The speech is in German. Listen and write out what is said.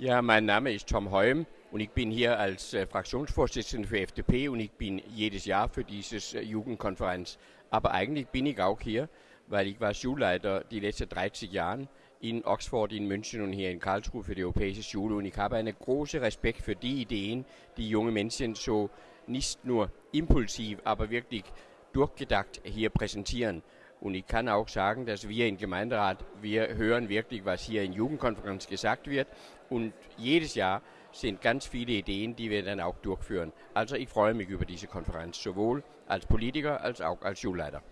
Ja, mein Name ist Tom Heum und ich bin hier als äh, Fraktionsvorsitzender für FDP und ich bin jedes Jahr für diese äh, Jugendkonferenz. Aber eigentlich bin ich auch hier, weil ich war Schulleiter die letzten 30 Jahre in Oxford, in München und hier in Karlsruhe für die Europäische Schule und ich habe einen großen Respekt für die Ideen, die junge Menschen so nicht nur impulsiv, aber wirklich durchgedacht hier präsentieren. Und ich kann auch sagen, dass wir im Gemeinderat, wir hören wirklich, was hier in Jugendkonferenz gesagt wird. Und jedes Jahr sind ganz viele Ideen, die wir dann auch durchführen. Also ich freue mich über diese Konferenz, sowohl als Politiker als auch als Schulleiter.